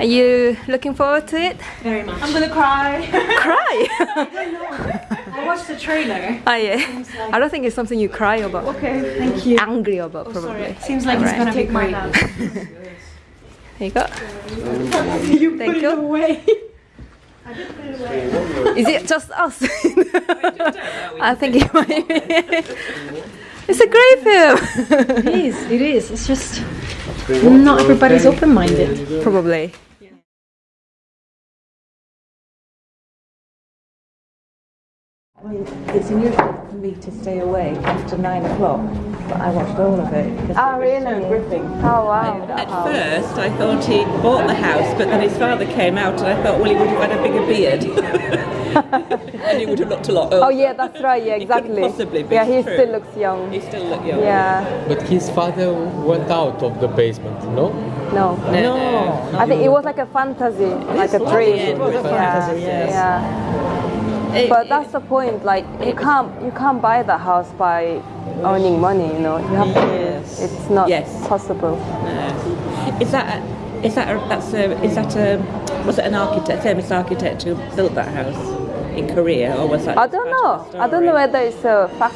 Are you looking forward to it? Very much. I'm gonna cry. Cry? I watched the trailer. oh yeah. I don't think it's something you cry about. Okay, thank you. Angry about oh, probably. Sorry. Seems like it's Alright. gonna be Take my great. hand. Here you go. you Thank put you. it away. Is it just us? I think it might be. It's a great film. It is. It is. It's just not everybody's open-minded. Probably. It's unusual for me to stay awake after nine o'clock, but I watched all of it. because Oh, it was really? So gripping. Oh wow. At first, I thought he bought the house, but then his father came out, and I thought, well, he would have had a bigger beard, and he would have looked a lot older. Oh yeah, that's right. Yeah, He exactly. possibly be yeah, he true. still looks young. He still looked young. Yeah. But his father went out of the basement, no? No. No, no. I think it was like a fantasy, like a dream. It was a fantasy, yes. Yeah. It- But that's the point. Like you can't you can't buy the house by earning money. You know, you have Yes. to. It's not Yes. possible. No. Is that a, is that a, that's a, is that a was it an architect, famous architect who built that house in Korea, or was that? I don't know. I don't know whether it's a fact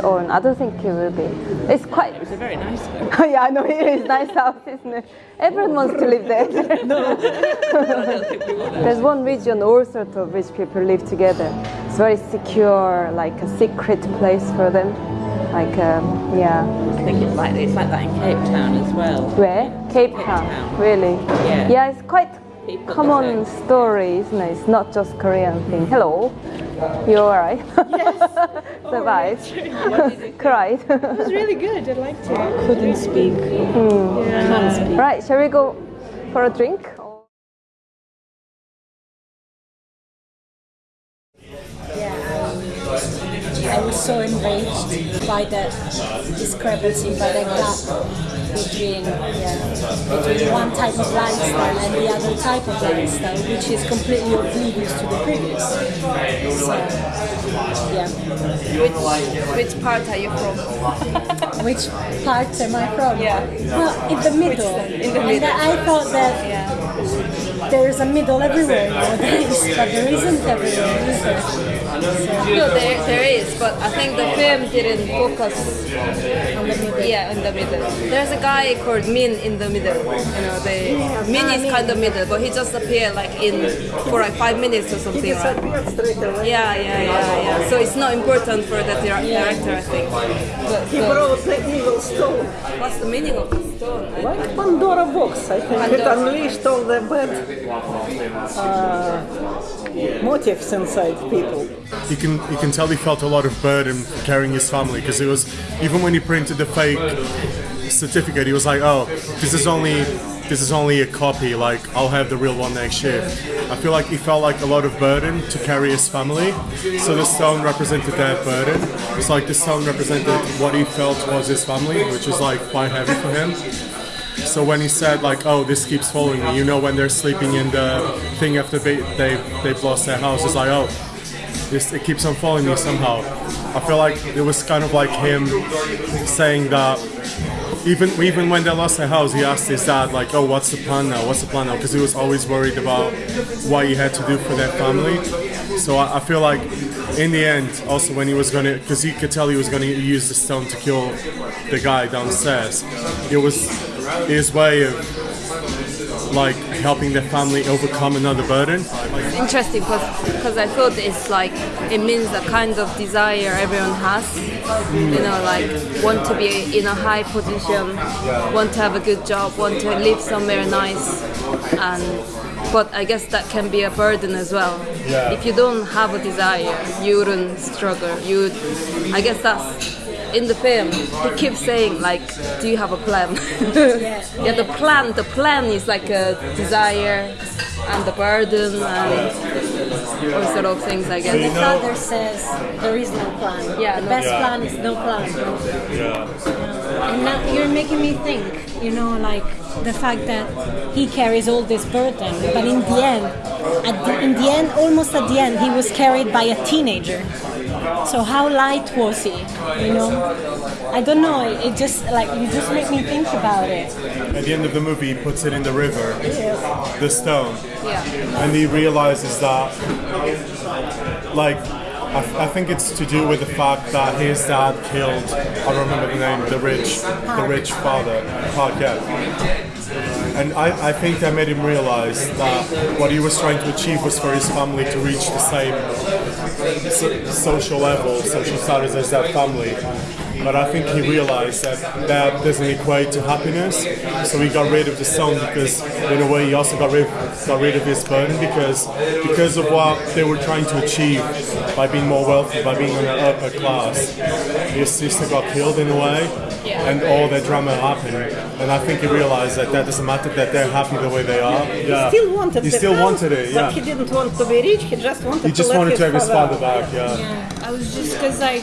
or not. I don't think it will be. It's quite. It was a very nice house. yeah, I know it is nice house, isn't it? Everyone wants to live there. no. There's one region, all sorts of rich people live together. It's very secure, like a secret place for them. Like, um, yeah. I think it's like it's like that in Cape Town as well. Where? Cape Town. Town. Really? Yeah. Yeah, it's quite People common that story, isn't it? It's not just Korean thing. Hello. You alright? Yes. Survived. Oh, Cried. It was really good. I liked it. Couldn't speak. Hmm. Can't speak. right, shall we go for a drink? I was so enraged by that discrepancy, by that gap between yeah, between one type of lifestyle and the other type of lifestyle, which is completely oblivious to the previous. So, yeah. Which which part are you from? Which part am I from? Yeah. Well, in the middle. in the And middle. I thought that there is a middle everywhere nowadays, but there isn't everywhere, is there? No, there, there is, but I think the film didn't focus On the middle. Yeah, in the middle. There's a guy called Min in the middle. You know, the Min is kind of middle, but he just appeared like in for like five minutes or something, right? Disappeared straight away. Yeah, yeah, yeah, yeah. So it's not important for the dir- director, I think. But, He brought the evil stone, what's the meaning of the stone? I- like Pandora box. I think it unleashed all the bad uh, motives inside people. you can you can tell he felt a lot of burden carrying his family because it was even when he printed the fake certificate he was like oh this is only this is only a copy like I'll have the real one next year. I feel like he felt like a lot of burden to carry his family so the stone represented that burden. It's like the stone represented what he felt was his family which is like quite heavy for him so when he said like, "Oh, this keeps following me," you know, when they're sleeping in the thing after they they they've lost their house, it's like, "Oh, this it keeps on following me somehow." I feel like it was kind of like him saying that. Even even when they lost their house, he asked his dad like, "Oh, what's the plan now? What's the plan now?" Because he was always worried about what he had to do for their family. So I, I feel like in the end, also when he was gonna, because he could tell he was gonna use the stone to kill the guy downstairs. It was his way of like helping their family overcome another burden. interesting because I thought it's like it means the kind of desire everyone has. You know, like want to be in a high position, want to have a good job, want to live somewhere nice, and but I guess that can be a burden as well. Yeah. If you don't have a desire, you wouldn't struggle. You, I guess that's. In the film, he keeps saying like, "Do you have a plan?" yeah, the plan. The plan is like a desire and the burden and all sort of things. I The guess. father says there is no plan. Yeah, the no best plan. plan is no plan. And now you're making me think, you know, like the fact that he carries all this burden, but in the end, at the, in the end, almost at the end, he was carried by a teenager. So how light was he? You know, I don't know. It just like you just make me think about it. At the end of the movie, he puts it in the river, the stone, Yeah. and he realizes that, like, I, I think it's to do with the fact that his dad killed. I don't remember the name. The rich, the rich father, Park. Yeah. And I, I think that made him realize that what he was trying to achieve was for his family to reach the same so, social level, social status as that family. But I think he realized that that doesn't equate to happiness, so he got rid of the song because, in a way, he also got rid got rid of his burden because because of what they were trying to achieve by being more wealthy, by being in an upper class. His sister got killed in a way, and all that drama happened. And I think he realized that that doesn't matter; that they're happy the way they are. Yeah. He Still wanted He still house, wanted it. Yeah. but he didn't want to be rich. He just wanted He just to let wanted his to have his father father back. Yeah. I was just because like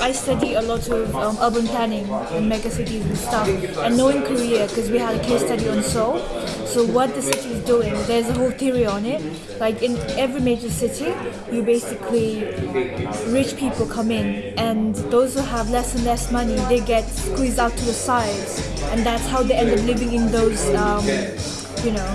I study a lot of um, urban planning in mega cities and stuff, and knowing Korea because we had a case study on Seoul. So what the city is doing, there's a whole theory on it. Like in every major city, you basically rich people come in, and those who have less and less money, they get squeezed out to the sides, and that's how they end up living in those. Um, you know,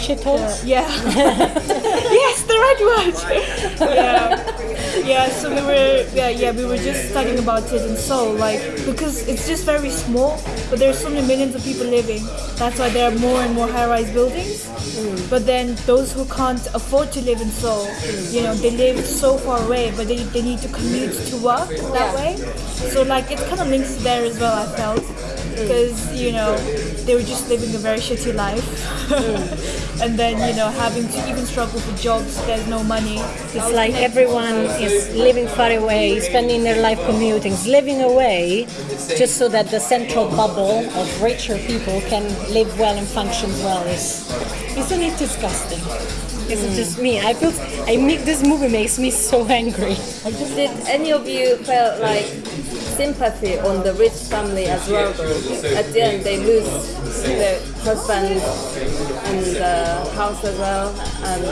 Shitholes. yeah. yes, the right word. yeah, yeah. So we were, yeah, yeah, we were just studying about it in Seoul, like because it's just very small, but there's so many millions of people living. That's why there are more and more high-rise buildings. Mm. But then those who can't afford to live in Seoul, mm. you know, they live so far away, but they, they need to commute to work that way. So like it kind of links to there as well. I felt mm. because you know they were just living a very shitty life and then you know having to even struggle for jobs there's no money It's like everyone is living far away, spending their life commuting, living away, just so that the central bubble of richer people can live well and function well. Is isn't it disgusting? Is it just me? I feel I make this movie makes me so angry. Did any of you felt like sympathy on the rich family as well? Though at the end they lose their husband and the house as well, and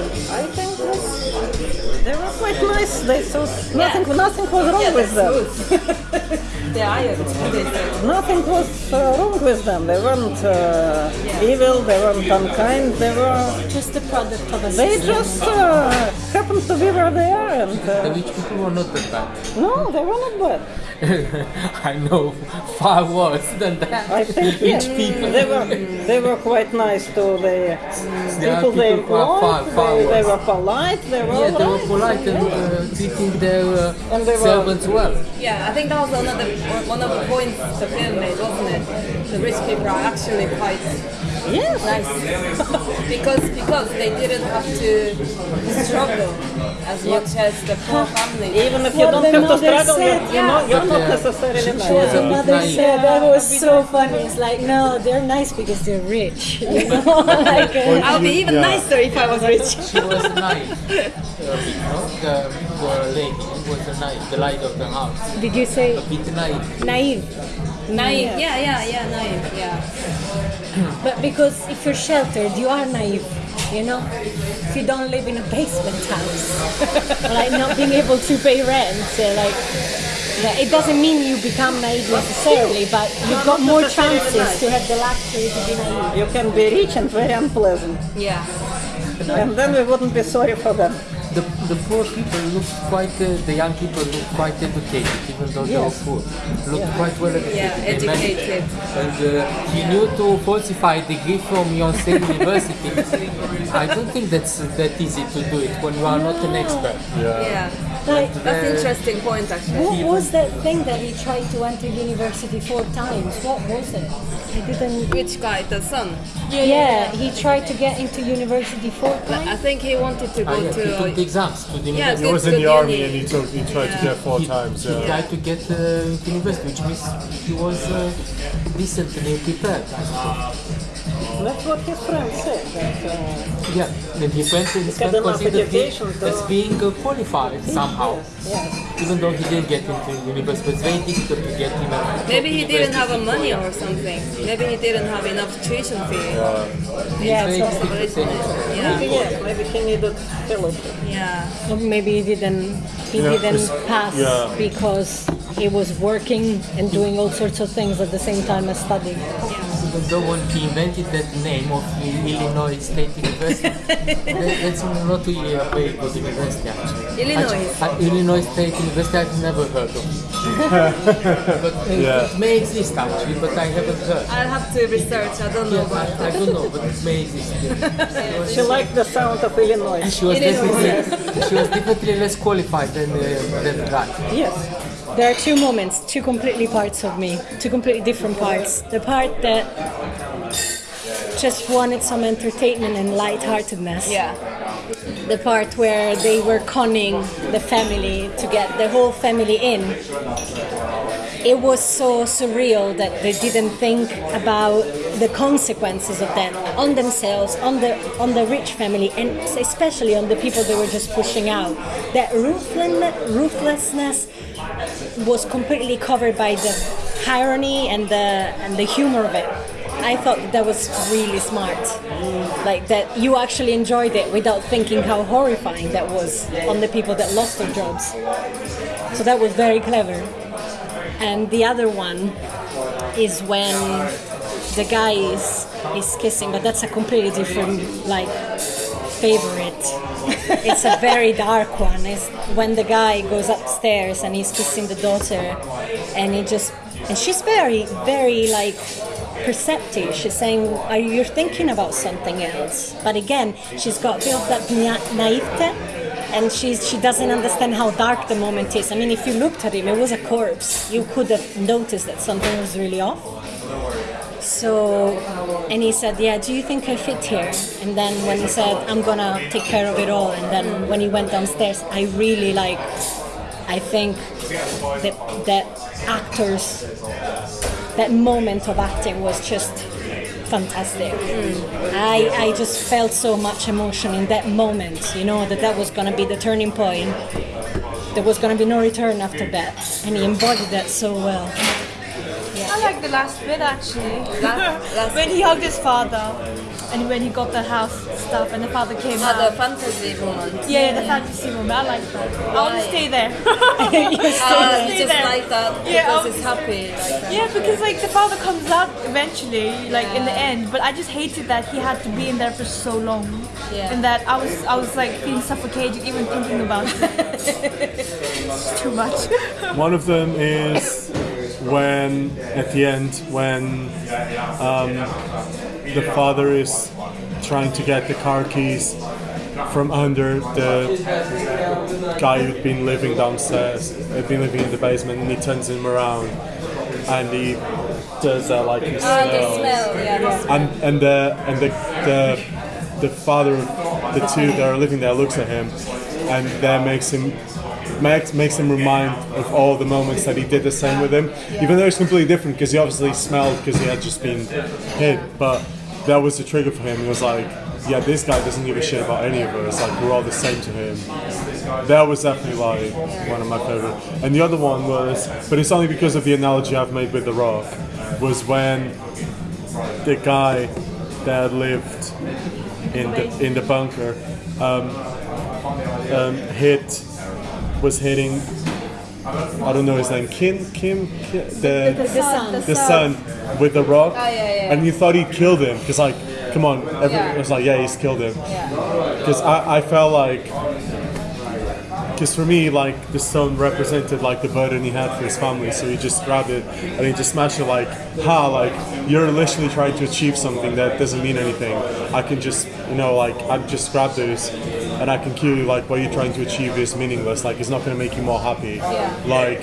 I think They were quite nice. They saw nothing, nothing was wrong yeah, with them. good. the iron. they said. Nothing was uh, wrong with them. They weren't uh, evil. They weren't unkind. They were. Just a product of a They system. just uh, happened to be where they are, and The uh, rich people were not that bad. no, they were not bad. I know far worse than that. I think rich yeah, people. they were they were quite nice to the There are people they people who are far, far They, they were polite. They were Yeah, they were alright. polite and uh, treating their uh, And they were- servants well. Yeah, I think that was another one of the points the film made, wasn't it? The rich people are actually quite Yes. nice because because they didn't have to struggle as much as the poor. Even if you What don't have to struggle, you, said. you know, you're not Yeah. necessarily She nice. was The a mother naive. said that was so funny. It's like, no, they're nice because they're rich. You know, like, uh, I'll be even Yeah. nicer if I was rich. She was naive. A bit, no? The, the lady was a naive, the light of the house. did you say A bit naive. naive? Naive. Yeah, yeah, yeah, naive. Yeah. But because if you're sheltered, you are naive. You know, if you don't live in a basement house, like not being able to pay rent, uh, like yeah, it doesn't mean you become naive necessarily, but you've got more chances to have the luxury to be naive. You can be rich and very unpleasant, Yeah. and then we wouldn't be sorry for them. The, the poor people looked quite, uh, the young people looked quite educated, even though they were Yes. poor. Looked quite well educated. Yeah, They educated. And uh, he knew to falsify a degree from Yonsei University. I don't think that's that easy to do it when you are not an expert. Yeah. Like, That's an interesting point, actually. what was that thing that he tried to enter university four times? What was it? I didn't. Which guy? The son. Yeah, he tried to get into university four times. I think he wanted to Ah, go yeah, he took the to. exams to the Yeah. He was in Good the army uni. and he took he tried to get four he, times. he Yeah. tried to get uh, into university, which means he was uh, decently prepared. I suppose. That's what his friend said. That, uh, Yeah, then his friend, his got friend considered him to- as being uh, qualified somehow. yes. Even though he didn't get into university, but it's very difficult to get him. at Maybe he didn't have a money or something. Maybe he didn't have enough tuition fee. Yeah, Very so difficult to say. Maybe Yeah. maybe he needed fellowship. Yeah. or maybe he didn't he Yeah, didn't pass yeah. because he was working and doing all sorts of things at the same time as studying. Even though when he invented that name of Illinois State University, that, that's not really a very good university actually. Illinois. Actually, uh, Illinois State University I've never heard of. but uh, Yeah. it may exist actually, but I haven't heard. I'll have to research. I don't know Yeah, about I, I don't know, but it may exist. She liked the sound of Illinois. She was definitely she was definitely less qualified than uh, than the guy. Yes. There are two moments, two completely parts of me, two completely different parts. The part that just wanted some entertainment and lightheartedness. Yeah. The part where they were conning the family to get the whole family in. It was so surreal that they didn't think about the consequences of that on themselves, on the on the rich family, and especially on the people they were just pushing out. That ruthlessness, was completely covered by the irony and the and the humor of it. I thought that was really smart. Like that you actually enjoyed it without thinking how horrifying that was on the people that lost their jobs. So that was very clever. And the other one is when the guy is is kissing, but that's a completely different like favorite. it's a very dark one. It's when the guy goes upstairs and he's kissing the daughter, and he just and she's very very like perceptive. She's saying, "Are you thinking about something else?" But again, she's got a bit of that naivete, and she's she doesn't understand how dark the moment is. I mean, if you looked at him, it was a corpse. You could have noticed that something was really off. So, and he said, "Yeah, do you think I fit here?" And then when he said, "I'm gonna take care of it all," and then when he went downstairs, I really like. I think that that actors, that moment of acting was just fantastic. I I just felt so much emotion in that moment. You know that that was gonna be the turning point. There was gonna be no return after that, and he embodied that so well. I like the last bit actually. Last- last- when he hugged his father, and when he got the house stuff, and the father came Oh, the fantasy moment. yeah, yeah, the fantasy moment. I like that. I want to stay there. Uh, Stay you just there. like that because I it's happy. Like that. Yeah, because like the father comes out eventually, like in the end. But I just hated that he had to be in there for so long, Yeah. and that I was I was like being suffocated even thinking about it. it's too much. One of them is when, at the end, when um, the father is trying to get the car keys from under the guy who'd been living downstairs, had been living in the basement, and he turns him around and he does that like a Oh, the smell. Yeah. and and the and the the, the father of the two that are living there looks at him and that makes him makes, makes him remind of all the moments that he did the same with him even though it's completely different because he obviously smelled because he had just been hit but that was the trigger for him. He was like yeah this guy doesn't give a shit about any of us like we're all the same to him. That was definitely like one of my favorite. And the other one was but it's only because of the analogy i've made with the rock was when the guy that lived in the in the bunker um, um, hit was hitting I don't know his name Kim Kim, Kim the The sun. the son with the rock oh, yeah, yeah. and you thought he killed him because like come on everyone Yeah. was like yeah he's killed him because I, I felt like because for me like the son represented like the burden he had for his family so he just grabbed it and he just smashed it like ha like you're literally trying to achieve something that doesn't mean anything i can just you know like i just grabbed this and i can kill you like what you're trying to achieve is meaningless like it's not going to make you more happy. Like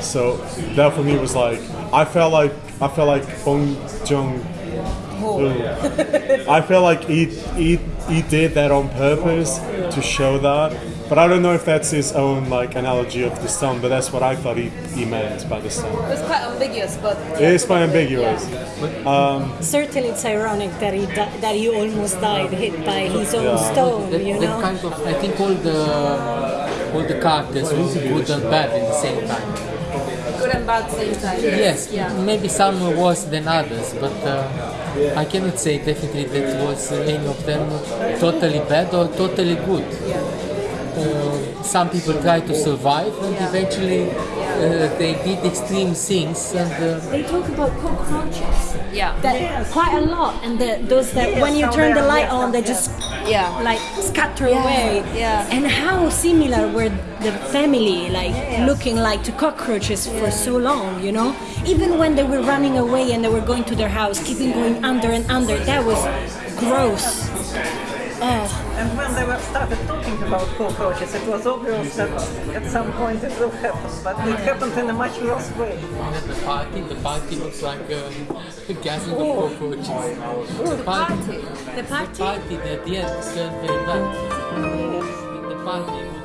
so that for me was like i felt like i felt like Bong Joon I feel like he, he he did that on purpose to show that But I don't know if that's his own like analogy of the stone, but that's what I thought he, he meant by the stone. It's quite ambiguous, but It is quite ambiguous. Certainly, it's ironic that he di- that he almost died hit by his own Yeah. stone. That, You that know. kind of, I think all the all the characters were good and bad at the same time. good and bad same time. Yes, Yeah. maybe some were worse than others, but uh, I cannot say definitely that it was any of them totally bad or totally good. Uh, some people try to survive and eventually uh, they did extreme things and uh, They talk about cockroaches. Yeah. That quite a lot, and the, those that when you turn the light on, they just Yeah. like scatter away. yeah. And how similar were the family like looking like to cockroaches for so long, you know? Even when they were running away and they were going to their house, keeping going under and under, that was gross. Oh, And when they were started talking about cockroaches, it was obvious that at some point it will happen, but it happened in a much worse way. at the party, the party looks like uh, a gathering of cockroaches. The party, the the party? party at the end turned very bad. The party which started